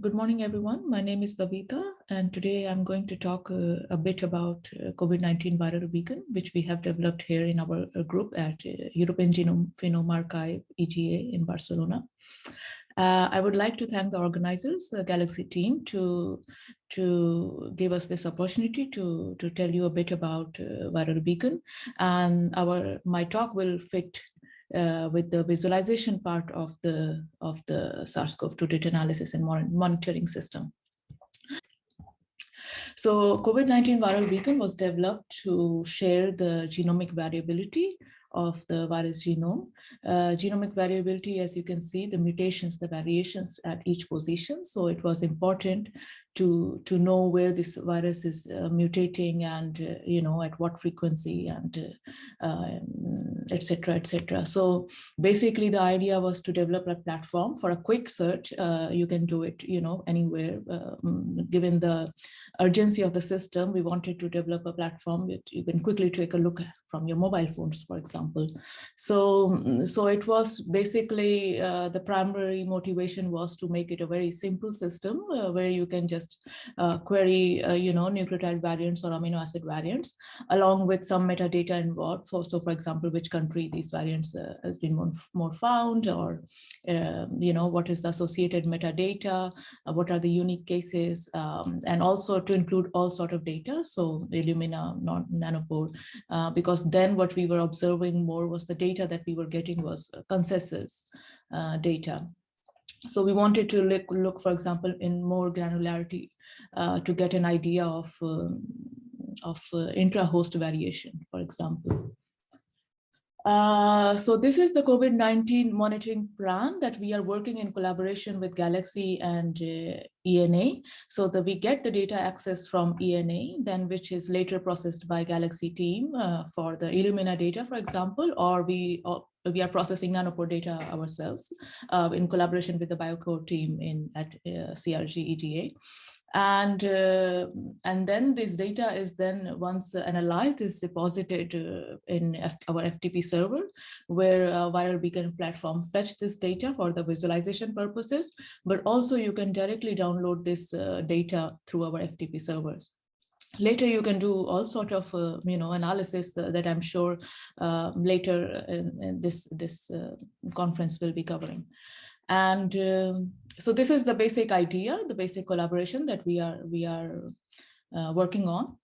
Good morning, everyone. My name is Babita, and today I'm going to talk uh, a bit about uh, COVID-19 viral beacon, which we have developed here in our uh, group at uh, European Genome Phenome Archive, EGA in Barcelona. Uh, I would like to thank the organizers, the Galaxy team, to, to give us this opportunity to, to tell you a bit about uh, viral beacon. And our my talk will fit uh, with the visualization part of the of the SARS-CoV-2 data analysis and monitoring system. So COVID-19 viral beacon was developed to share the genomic variability of the virus genome. Uh, genomic variability, as you can see, the mutations, the variations at each position. So it was important to to know where this virus is uh, mutating and uh, you know at what frequency and etc uh, etc um, et so basically the idea was to develop a platform for a quick search uh, you can do it you know anywhere um, given the urgency of the system. We wanted to develop a platform that you can quickly take a look from your mobile phones for example. So so it was basically uh, the primary motivation was to make it a very simple system uh, where you can just uh, query, uh, you know, nucleotide variants or amino acid variants, along with some metadata involved. For, so for example, which country these variants uh, has been more, more found or, um, you know, what is the associated metadata, uh, what are the unique cases, um, and also to include all sort of data. So Illumina, not nanopore, uh, because then what we were observing more was the data that we were getting was consensus uh, data. So we wanted to look, look for example, in more granularity uh, to get an idea of, uh, of uh, intra-host variation, for example. Uh, so this is the COVID-19 monitoring plan that we are working in collaboration with Galaxy and uh, ENA. So that we get the data access from ENA, then which is later processed by Galaxy team uh, for the Illumina data, for example, or we we are processing nanopore data ourselves uh, in collaboration with the Biocore team in at uh, CRG. And, uh, and then this data is then once analyzed is deposited uh, in F our FTP server where Viral Beacon platform fetch this data for the visualization purposes, but also you can directly download this uh, data through our FTP servers later you can do all sort of uh, you know analysis that, that i'm sure uh, later in, in, this this uh, conference will be covering. And um, so this is the basic idea the basic collaboration that we are we are uh, working on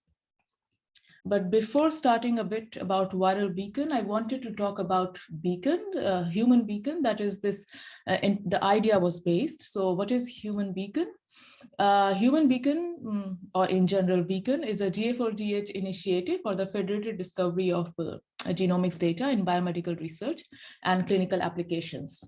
but before starting a bit about viral beacon, I wanted to talk about beacon, uh, human beacon, that is this, uh, in, the idea was based. So what is human beacon? Uh, Human Beacon, mm, or in general Beacon, is a GA4GH initiative for the federated discovery of uh, genomics data in biomedical research and clinical applications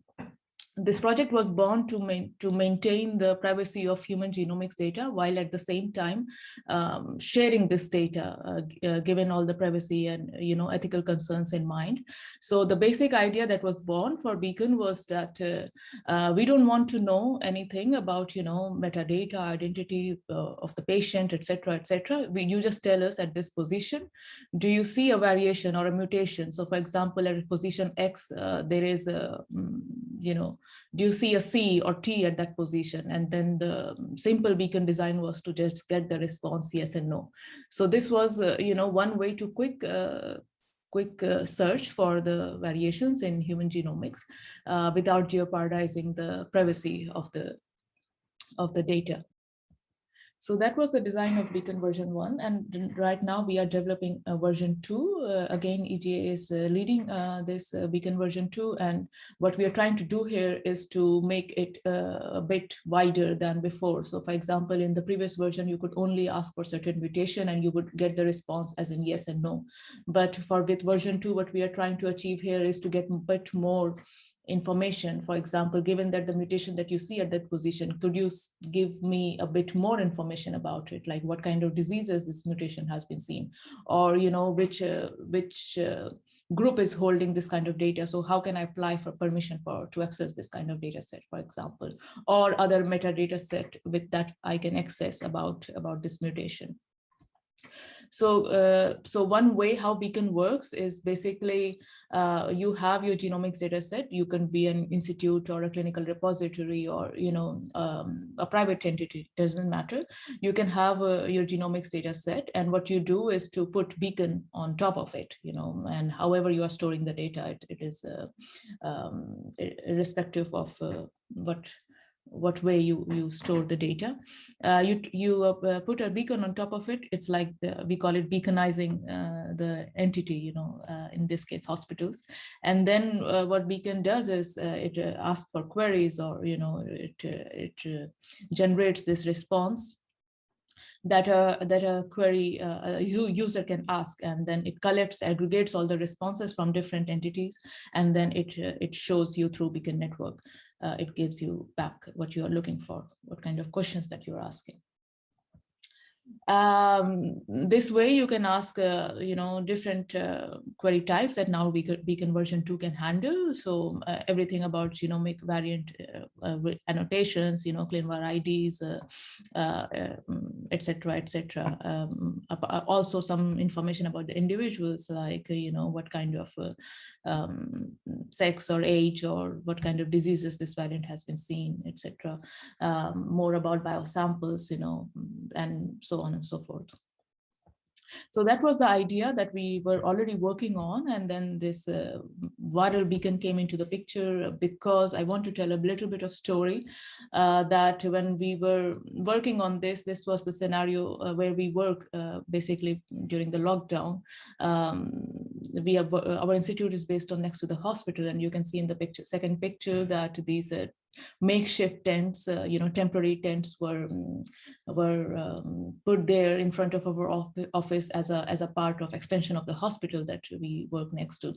this project was born to, to maintain the privacy of human genomics data while at the same time um, sharing this data uh, uh, given all the privacy and you know ethical concerns in mind. So the basic idea that was born for Beacon was that uh, uh we don't want to know anything about you know metadata, identity uh, of the patient, etc., etc. You just tell us at this position, do you see a variation or a mutation? So for example, at position X, uh, there is a mm, you know do you see a C or T at that position? And then the simple beacon design was to just get the response yes and no. So this was, uh, you know, one way to quick uh, quick uh, search for the variations in human genomics uh, without jeopardizing the privacy of the of the data. So that was the design of Beacon version one. And right now we are developing a version two. Uh, again, EGA is uh, leading uh, this uh, Beacon version two. And what we are trying to do here is to make it uh, a bit wider than before. So for example, in the previous version, you could only ask for certain mutation and you would get the response as in yes and no. But for with version two, what we are trying to achieve here is to get a bit more information. For example given that the mutation that you see at that position could you give me a bit more information about it? Like what kind of diseases this mutation has been seen? Or you know which uh, which uh, group is holding this kind of data? So how can i apply for permission for to access this kind of data set for example? Or other metadata set with that i can access about about this mutation. So, uh, so one way how Beacon works is basically uh, you have your genomics data set. You can be an institute or a clinical repository or you know um, a private entity. Doesn't matter. You can have uh, your genomics data set, and what you do is to put Beacon on top of it. You know, and however you are storing the data, it, it is uh, um, irrespective of uh, what what way you you store the data. Uh, you you uh, put a beacon on top of it. It's like the, we call it beaconizing uh, the entity you know uh, in this case hospitals. And then uh, what beacon does is uh, it asks for queries or you know it it generates this response that a that a query uh, a user can ask. And then it collects aggregates all the responses from different entities. And then it uh, it shows you through beacon network uh, it gives you back what you are looking for, what kind of questions that you're asking. Um, this way you can ask, uh, you know, different uh, query types that now Beacon version 2 can handle. So uh, everything about genomic variant uh, uh, annotations, you know, ClinVar IDs, etc., etc. Um, also some information about the individuals, like, you know, what kind of um, sex or age or what kind of diseases this variant has been seen, etc. Um, more about biosamples, you know, and so on and so forth. So that was the idea that we were already working on. And then this uh, viral beacon came into the picture because I want to tell a little bit of story uh, that when we were working on this, this was the scenario uh, where we work uh, basically during the lockdown. Um, we have, our institute is based on next to the hospital and you can see in the picture, second picture that these uh, makeshift tents, uh, you know, temporary tents were um, were um, put there in front of our office as a as a part of extension of the hospital that we work next to.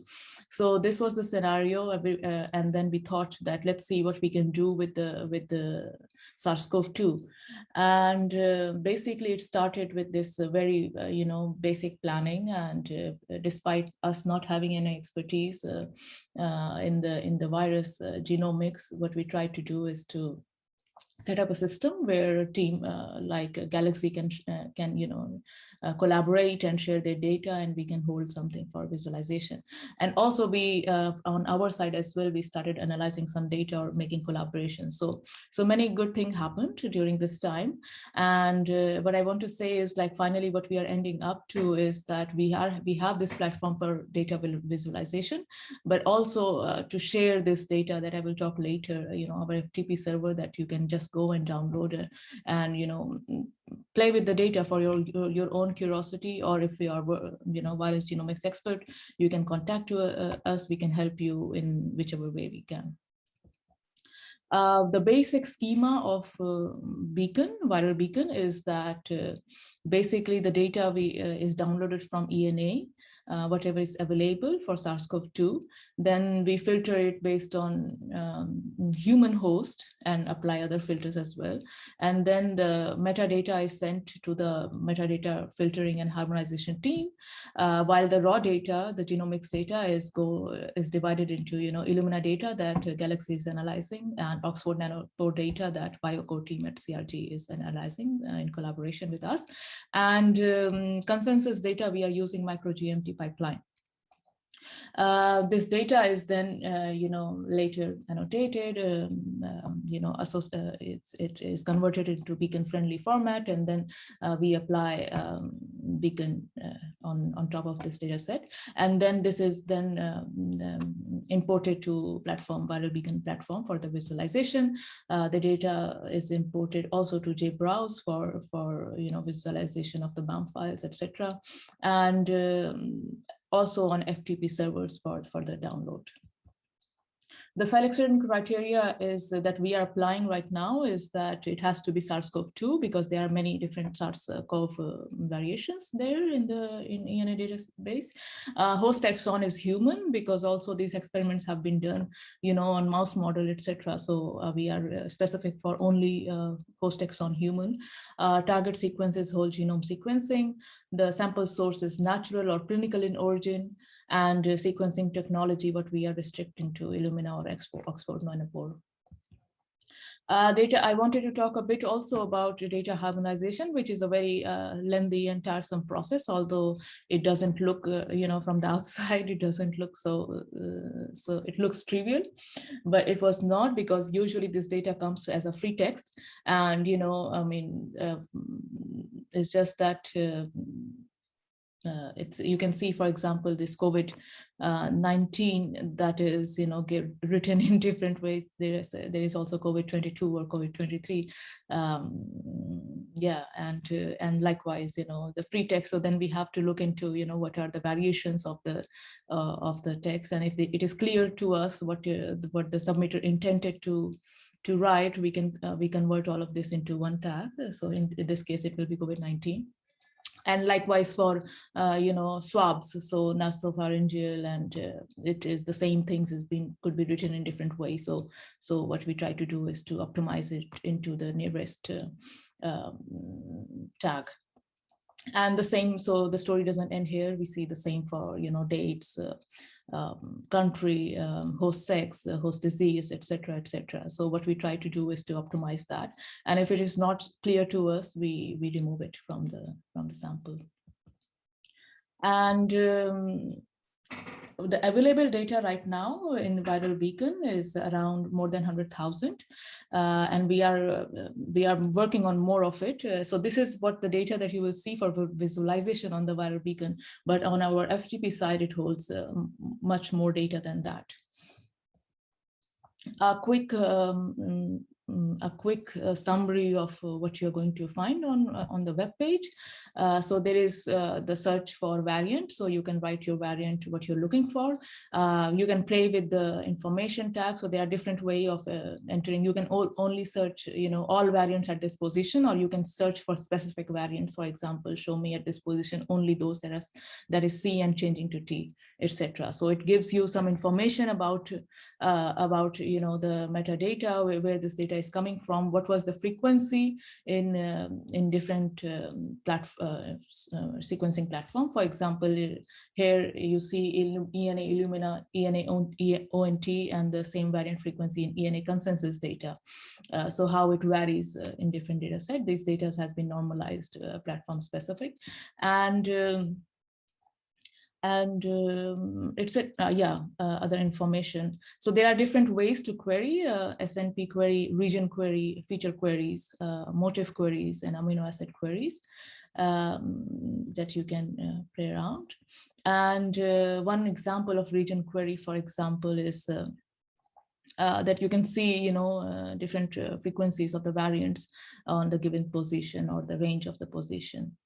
So this was the scenario, uh, and then we thought that let's see what we can do with the with the SARS-CoV-2, and uh, basically it started with this uh, very uh, you know basic planning, and uh, despite us not having any expertise in the in the virus genomics, what we tried to do is to set up a system where a team uh, like Galaxy can, uh, can you know, uh, collaborate and share their data and we can hold something for visualization. And also we, uh, on our side as well, we started analyzing some data or making collaborations. So, so many good things happened during this time. And uh, what I want to say is like, finally, what we are ending up to is that we are, we have this platform for data visualization, but also uh, to share this data that I will talk later, you know, our FTP server that you can just go and download it and, you know, play with the data for your, your, your own curiosity, or if you are, you know, virus genomics expert, you can contact uh, us, we can help you in whichever way we can. Uh, the basic schema of uh, Beacon, viral Beacon, is that uh, basically the data we, uh, is downloaded from ENA, uh, whatever is available for SARS-CoV-2. Then we filter it based on um, human host and apply other filters as well. And then the metadata is sent to the metadata filtering and harmonization team, uh, while the raw data, the genomics data is go is divided into you know Illumina data that Galaxy is analyzing and Oxford Nanopore data that BioCore team at CRG is analyzing uh, in collaboration with us. And um, consensus data we are using micro-GMT pipeline. Uh, this data is then, uh, you know, later annotated, um, um, you know, uh, it's, it is converted into beacon-friendly format, and then uh, we apply um, beacon on, on top of this data set. And then this is then um, um, imported to platform, viral beacon platform for the visualization. the data is imported also to JBrowse for, for, you know, visualization of the BAM files, etc. And um, also on FTP servers for, further download. The selection criteria is that we are applying right now is that it has to be SARS-CoV-2 because there are many different SARS-CoV uh, variations there in the in ENA database. Uh, host taxon is human because also these experiments have been done, you know, on mouse model, etc. So uh, we are uh, specific for only uh, host taxon human. Uh, target sequence is whole genome sequencing. The sample source is natural or clinical in origin and uh, sequencing technology, what we are restricting to Illumina or Oxford Nanopore. Uh, data, I wanted to talk a bit also about data harmonization, which is a very uh, lengthy and tiresome process, although it doesn't look, uh, you know, from the outside, it doesn't look so, uh, so it looks trivial, but it was not because usually this data comes as a free text. And, you know, I mean, uh, it's just that uh, it's you can see, for example, this COVID-19 uh, that is, you know, written in different ways. There is there is also COVID-22 or COVID-23. Um, yeah, and uh, and likewise, you know, the free text. So then we have to look into, you know, what are the variations of the uh, of the text, and if the, it is clear to us what uh, what the submitter intended to to write, we can uh, we convert all of this into one tag. So in, in this case, it will be COVID-19 and likewise for uh, you know swabs. So nasopharyngeal and uh, it is the same things has been could be written in different ways. So so what we try to do is to optimize it into the nearest uh, um, tag and the same so the story doesn't end here we see the same for you know dates uh, um, country, um, host sex, uh, host disease, etc., etc. So what we try to do is to optimize that. And if it is not clear to us, we we remove it from the from the sample. And um, the available data right now in viral beacon is around more than 100,000 uh, and we are uh, we are working on more of it. Uh, so this is what the data that you will see for visualization on the viral beacon but on our FTP side it holds uh, much more data than that a quick um, Mm, a quick uh, summary of uh, what you're going to find on uh, on the web page. Uh, so there is uh, the search for variant. So you can write your variant, what you're looking for. Uh, you can play with the information tag. So there are different way of entering. You can all, only search, you know, all variants at this position, or you can search for specific variants. For example, show me at this position only those that is that is C and changing to T, etc. So it gives you some information about about you know the metadata where, where this data is coming from, what was the frequency in, uh, in different um, plat uh, uh, sequencing platform. For example, here you see ENA Illumina, ENA ONT, and the same variant frequency in ENA consensus data. Uh, so how it varies uh, in different data set. These data has been normalized uh, platform specific. And um, and um, it's a, uh, yeah, uh, other information. So there are different ways to query, uh, SNP query, region query, feature queries, uh, motif queries, and amino acid queries um, that you can uh, play around. And uh, one example of region query, for example, is that you can see, you know, different frequencies of the variants on the given position or the range of the position.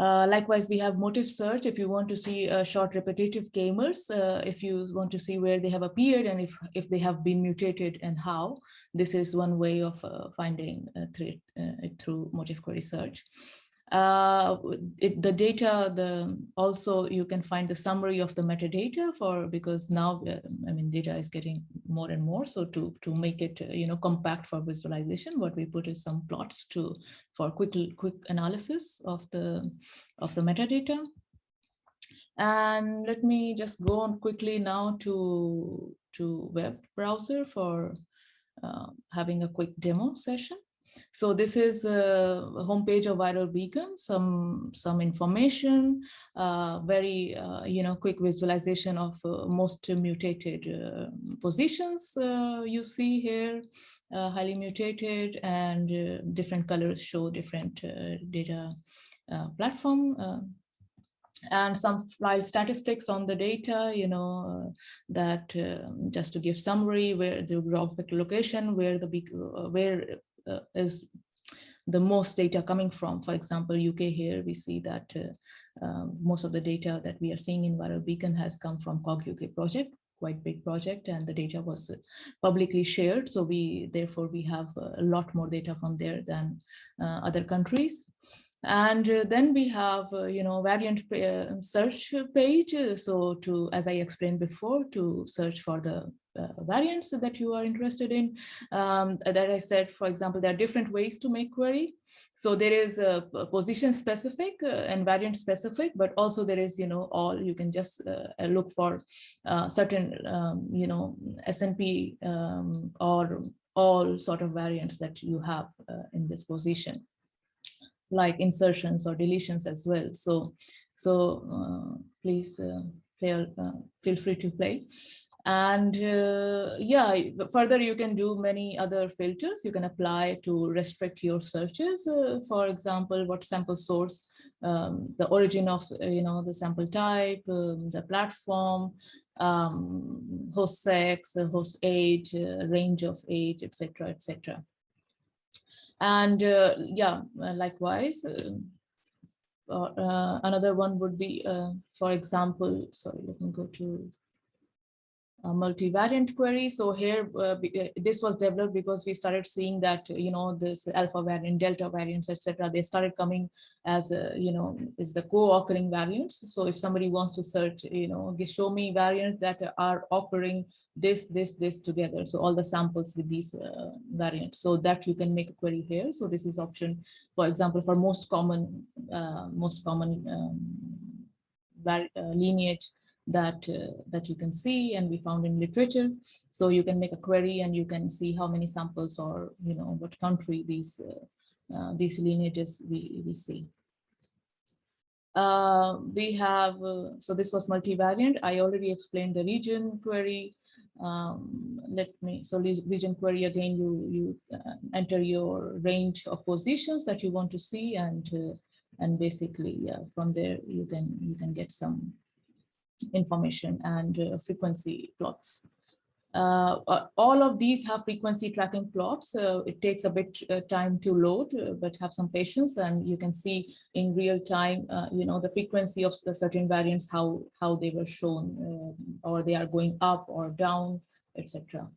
Uh, likewise, we have motif search if you want to see uh, short repetitive k-mers, uh, if you want to see where they have appeared and if, if they have been mutated and how. This is one way of uh, finding through, through motif query search uh, it, the data, the also you can find the summary of the metadata for because now uh, I mean data is getting more and more. So to to make it uh, you know compact for visualization, what we put is some plots to for quick quick analysis of the of the metadata. And let me just go on quickly now to to web browser for uh, having a quick demo session. So this is a homepage of Viral Beacon, some, some information, uh, very, uh, you know, quick visualization of uh, most mutated uh, positions you see here, highly mutated and different colors show different data platform and some file statistics on the data, you know, that uh, just to give summary where the geographic location, where the uh, where uh, is the most data coming from. For example, UK here, we see that uh, um, most of the data that we are seeing in Viral Beacon has come from COG UK project, quite big project, and the data was uh, publicly shared. So we, therefore, we have a lot more data from there than uh, other countries. And uh, then we have, uh, you know, variant uh, search page. so to, as I explained before, to search for the uh, variants that you are interested in. Um, that I said, for example, there are different ways to make query. So there is a, position specific uh, and variant specific, but also there is, you know, all you can just uh, look for certain, um, you know, SNP um, or all sort of variants that you have in this position, like insertions or deletions as well. So, so uh, please uh, play, uh, feel free to play. And uh, yeah, further you can do many other filters. You can apply to restrict your searches. For example, what sample source, um, the origin of, you know, the sample type, um, the platform, um, host sex, host age, uh, range of age, etc., etc. And uh, yeah, likewise, another one would be, for example, sorry, let me go to a multivariant query. So here, uh, uh, this was developed because we started seeing that, you know, this alpha variant, delta variants, etc. They started coming as, you know, is the co-occurring variants. So if somebody wants to search, you know, show me variants that are occurring this, this, this together. So all the samples with these uh, variants. So that you can make a query here. So this is option, for example, for most common, uh, most common um, uh, lineage that uh, that you can see and we found in literature so you can make a query and you can see how many samples or you know what country these uh, uh, these lineages we, we see uh, we have uh, so this was multivariant i already explained the region query um, let me so region query again you you uh, enter your range of positions that you want to see and and basically yeah from there you can you can get some information and uh, frequency plots. Uh, uh, all of these have frequency tracking plots. So it takes a bit uh, time to load, uh, but have some patience and you can see in real time, uh, you know, the frequency of the certain variants, how, how they were shown or they are going up or down, etc.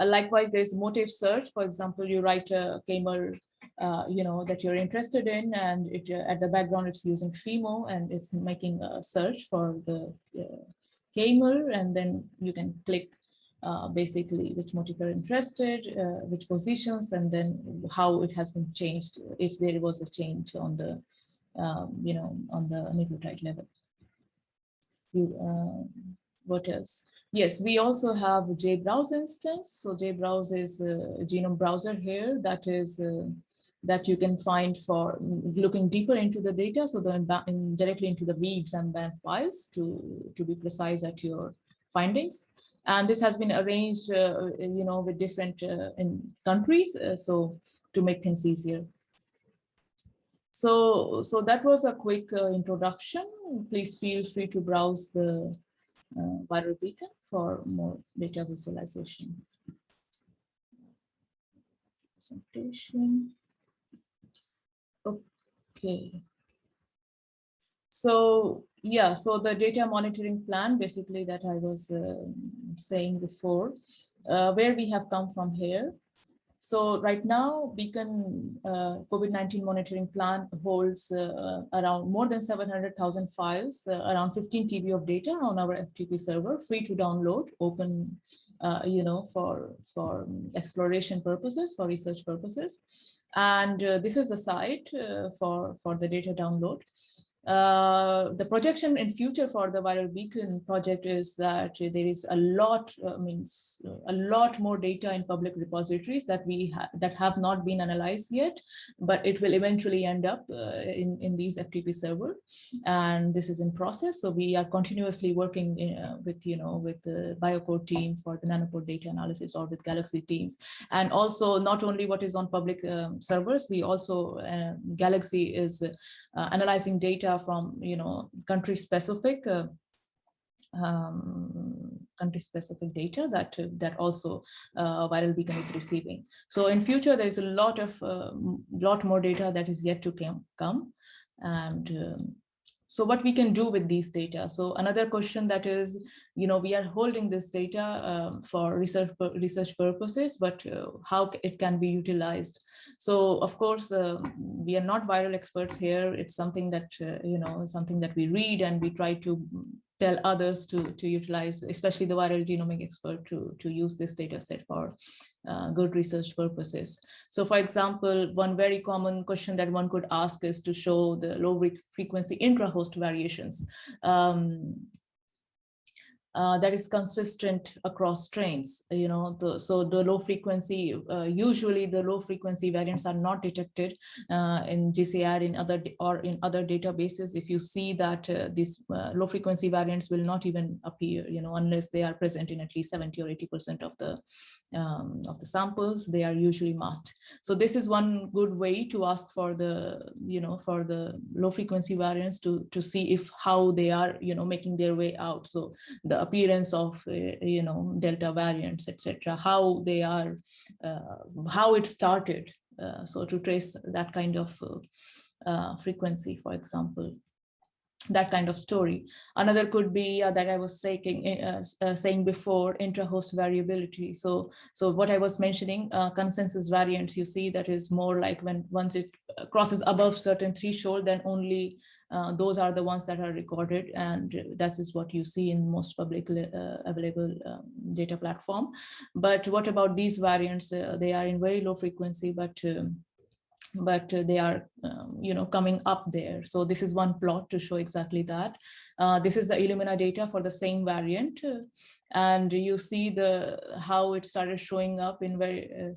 likewise, there's motif search. For example, you write a K-MER uh, you know, that you're interested in. And it, uh, at the background, it's using FIMO and it's making a search for the uh, K-MER. And then you can click uh, basically which motif you're interested, uh, which positions, and then how it has been changed, if there was a change on the, um, you know, on the nucleotide level. You, uh, what else? Yes, we also have JBrowse instance. So JBrowse is a genome browser here that is uh, that you can find for looking deeper into the data. So then directly into the reads and then files to, to be precise at your findings. And this has been arranged, uh, you know, with different uh, in countries. Uh, so to make things easier. So, so that was a quick uh, introduction. Please feel free to browse the uh, viral beacon for more data visualization. Presentation. Okay. So yeah, so the data monitoring plan, basically that I was uh, saying before, uh, where we have come from here. So right now, Beacon uh, COVID-19 monitoring plan holds uh, around more than 700,000 files, uh, around 15 TB of data on our FTP server, free to download, open, uh, you know, for, for exploration purposes, for research purposes. And uh, this is the site uh, for, for the data download. Uh, the projection in future for the viral beacon project is that there is a lot uh, means a lot more data in public repositories that we ha that have not been analyzed yet but it will eventually end up uh, in in these ftp server. And this is in process. So we are continuously working in, uh, with you know with the BioCore team for the nanopore data analysis or with galaxy teams. And also not only what is on public um, servers we also galaxy is analyzing data from you know country specific uh, um, country specific data that that also uh, viral beacon is receiving. So in future there is a lot of uh, lot more data that is yet to come come. And um, so what we can do with these data so another question that is you know we are holding this data um, for research research purposes but uh, how it can be utilized so of course, uh, we are not viral experts here. It's something that, uh, you know, something that we read and we try to tell others to, to utilize, especially the viral genomic expert to, to use this data set for uh, good research purposes. So for example, one very common question that one could ask is to show the low frequency intra-host variations. Um, uh, that is consistent across strains. You know, the, so the low frequency, uh, usually the low frequency variants are not detected uh, in GCR in other or in other databases. If you see that uh, these uh, low frequency variants will not even appear, you know, unless they are present in at least 70 or 80% of the um, of the samples, they are usually masked. So this is one good way to ask for the, you know, for the low frequency variants to, to see if how they are, you know, making their way out. So the appearance of, uh, you know, delta variants, etc., how they are, uh, how it started. Uh, so to trace that kind of frequency, for example that kind of story. Another could be uh, that I was saying, uh, uh, saying before intra-host variability. So, so what I was mentioning, consensus variants, you see that is more like when once it crosses above certain threshold, then only uh, those are the ones that are recorded and that is what you see in most publicly available um, data platform. But what about these variants? they are in very low frequency, but um, but uh, they are, um, you know, coming up there. So this is one plot to show exactly that. Uh, this is the Illumina data for the same variant. Uh, and you see the how it started showing up in very, uh,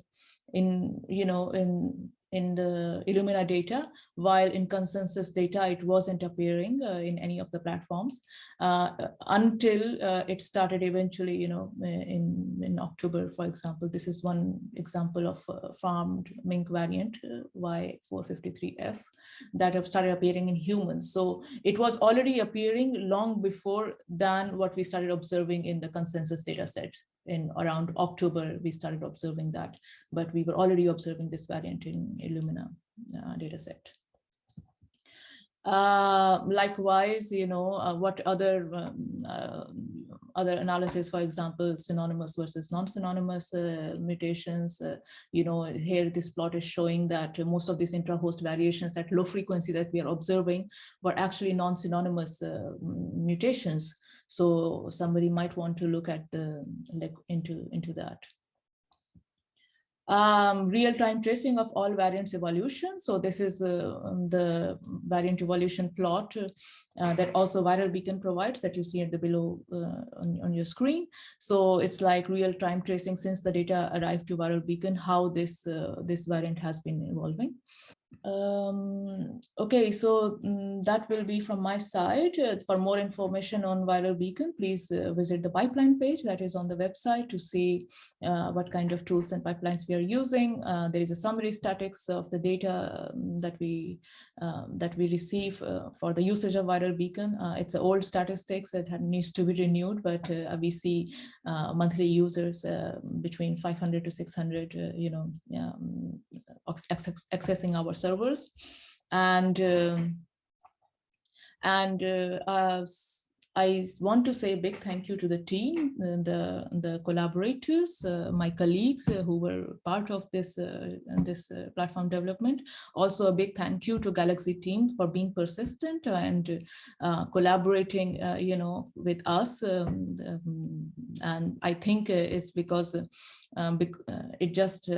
in, you know, in in the Illumina data, while in consensus data, it wasn't appearing uh, in any of the platforms uh, until uh, it started eventually, you know, in, in October, for example. This is one example of farmed mink variant, uh, Y453F, that have started appearing in humans. So it was already appearing long before than what we started observing in the consensus data set in around October, we started observing that, but we were already observing this variant in Illumina uh, dataset. Uh, likewise, you know, uh, what other um, uh, other analysis, for example, synonymous versus non-synonymous uh, mutations. Uh, you know, here this plot is showing that most of these intra-host variations at low frequency that we are observing were actually non-synonymous uh, mutations. So somebody might want to look at the like into into that um, real-time tracing of all variants evolution. So this is uh, the variant evolution plot uh, that also Viral Beacon provides that you see at the below uh, on, on, your screen. So it's like real-time tracing since the data arrived to Viral Beacon, how this, uh, this variant has been evolving. Um, okay, so um, that will be from my side. Uh, for more information on Viral Beacon, please uh, visit the pipeline page that is on the website to see uh, what kind of tools and pipelines we are using. Uh, there is a summary statics of the data um, that we um, that we receive uh, for the usage of Viral Beacon. Uh, it's an old statistics that needs to be renewed, but we see monthly users between 500 to 600, you know, um, accessing our servers and um, and uh, I want to say a big thank you to the team, uh, the, the collaborators, uh, my colleagues uh, who were part of this, uh, this uh, platform development. Also a big thank you to Galaxy team for being persistent and uh, collaborating, you know, with us. Um, um, and I think it's because um, it just,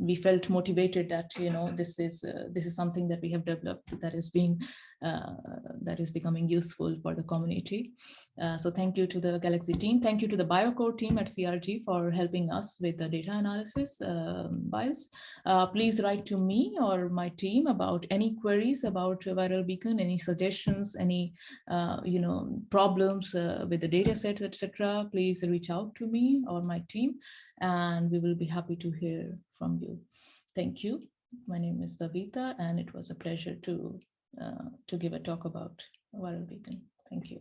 we felt motivated that, you know, this is, this is something that we have developed that is being uh, that is becoming useful for the community. Uh, so thank you to the Galaxy team. Thank you to the Biocore team at CRG for helping us with the data analysis um, files. Uh, please write to me or my team about any queries about Viral Beacon, any suggestions, any you know problems with the data sets etc. Please reach out to me or my team and we will be happy to hear from you. Thank you. My name is Bavita, and it was a pleasure to uh, to give a talk about Viral Beacon. Thank you.